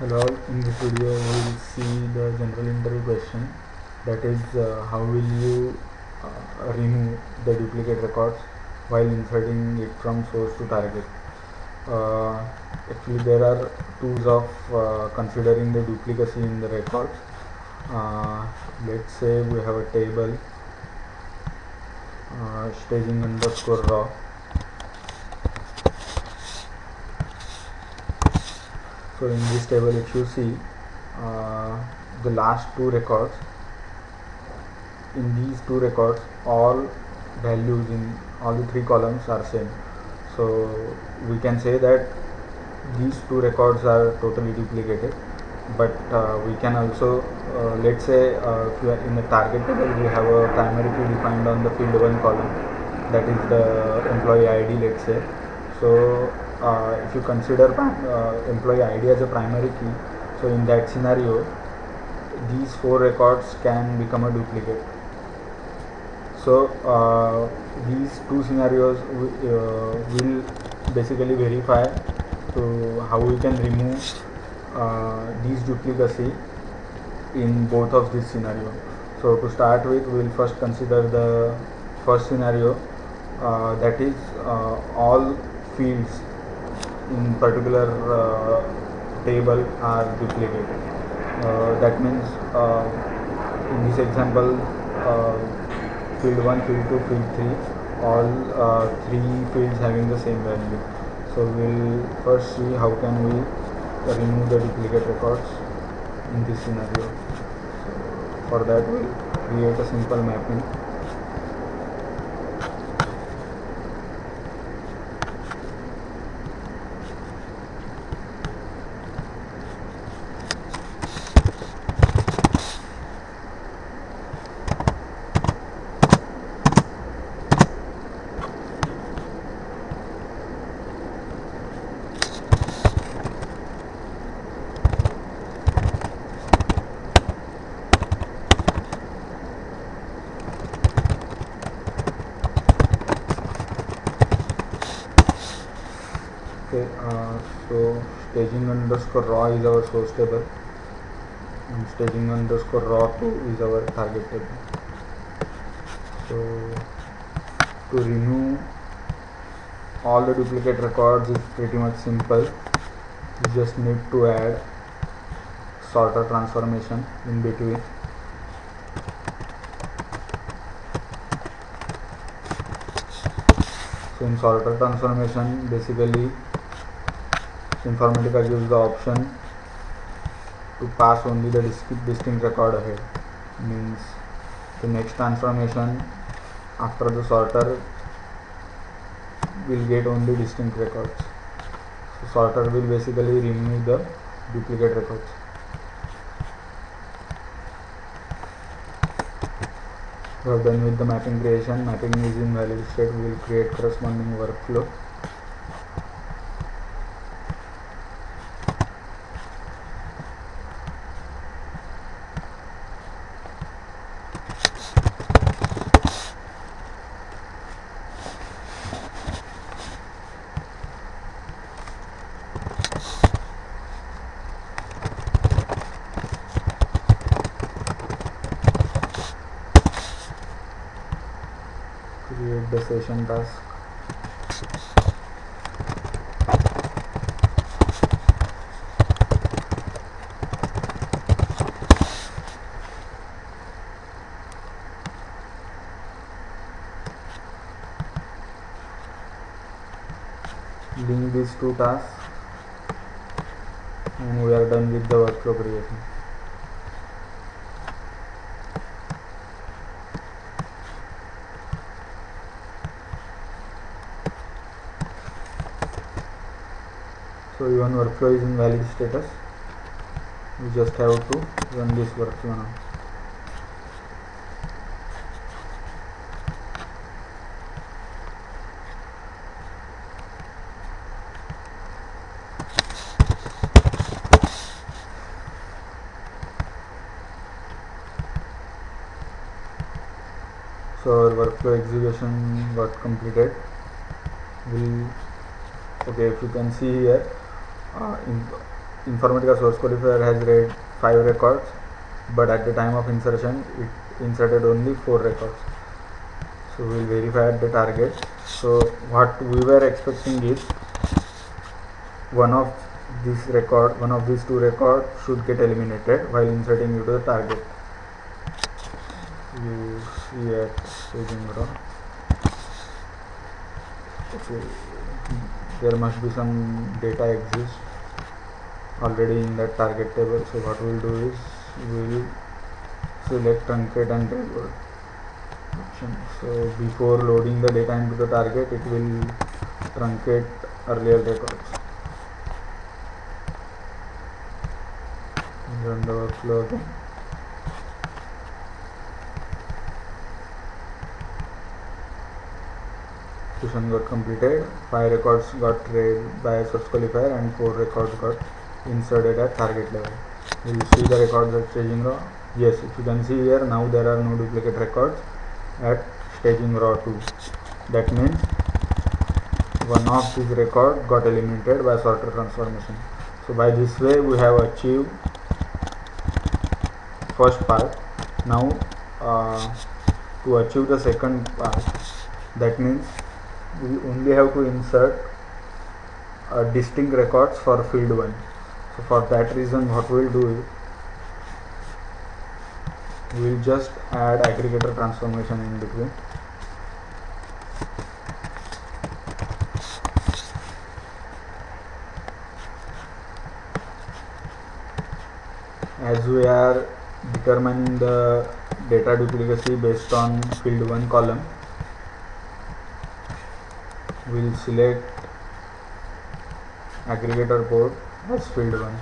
Hello, in this video we will see the general interview question that is uh, how will you uh, remove the duplicate records while inserting it from source to target. Uh, actually there are tools of uh, considering the duplicacy in the records. Uh, let's say we have a table uh, staging underscore raw so in this table if you see uh, the last two records in these two records all values in all the three columns are same. So we can say that these two records are totally duplicated but uh, we can also uh, let's say uh, if you are in a target table we have a primary key defined on the field 1 column that is the employee id let's say. So uh, if you consider uh, employee id as a primary key so in that scenario these four records can become a duplicate. So uh, these two scenarios uh, will basically verify to how we can remove uh, these duplicacy in both of these scenario so to start with we will first consider the first scenario uh, that is all fields in particular uh, table are duplicated. Uh, that means uh, in this example field 1, field 2, field 3 all three fields having the same value. So we'll first see how can we remove the duplicate records in this scenario. So for that we'll create a simple mapping staging underscore raw is our source table and staging underscore raw 2 is our target table so to remove all the duplicate records is pretty much simple you just need to add sorter transformation in between so in sorter transformation basically Informatica gives the option to pass only the distinct record ahead means the next transformation after the sorter will get only distinct records so sorter will basically remove the duplicate records we have done with the mapping creation mapping is in valid state we will create corresponding workflow create the session task link these two tasks and we are done with the workflow creation so even workflow is in valid status. We just have to run this workflow now. So our workflow execution got completed. We'll okay if you can see here uh, in Informatica source qualifier has read 5 records but at the time of insertion it inserted only 4 records. So we'll verify at the target. So what we were expecting is one of this record one of these two records should get eliminated while inserting into the target. You see at staging okay there must be some data exist already in that target table so what we'll do is we'll select truncate and reload option so before loading the data into the target it will truncate earlier records run the workflow again fusion got completed, 5 records got read by source qualifier and 4 records got inserted at target level. Will see the records at staging row. Yes, if you can see here, now there are no duplicate records at staging row 2. That means one of these records got eliminated by sorter transformation. So by this way we have achieved first part. Now uh, to achieve the second part that means we only have to insert uh, distinct records for field 1 so for that reason what we'll do is we'll just add aggregator transformation in between. As we are determining the data duplicacy based on field 1 column we'll select aggregator port as field 1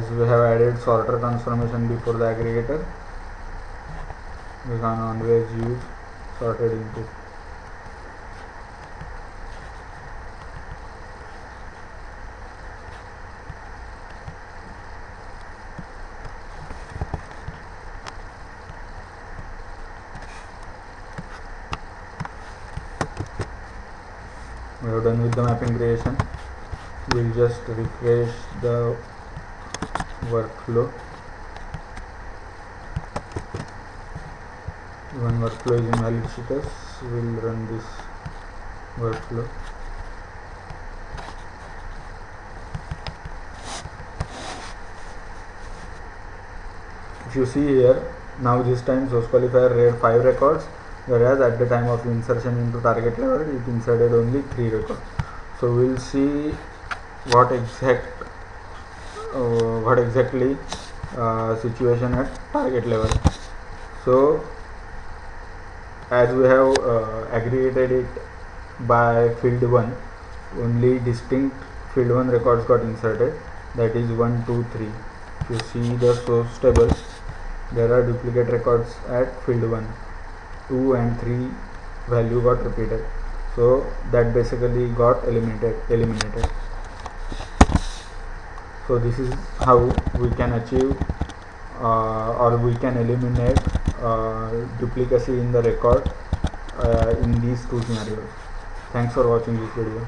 as we have added sorter transformation before the aggregator we can always use sorted input we have done with the mapping creation. We'll just refresh the workflow. One workflow is invalid status we'll run this workflow. If you see here now this time source qualifier read 5 records whereas at the time of insertion into target level it inserted only three records. So we'll see what exact uh, what exactly uh, situation at target level. So as we have uh, aggregated it by field 1 only distinct field 1 records got inserted. That is 1 2 3 if you see the source table there are duplicate records at field 1 2 and 3 value got repeated. So that basically got eliminated eliminated. So this is how we can achieve uh, or we can eliminate uh, duplicacy in the record uh, in these two scenarios. Thanks for watching this video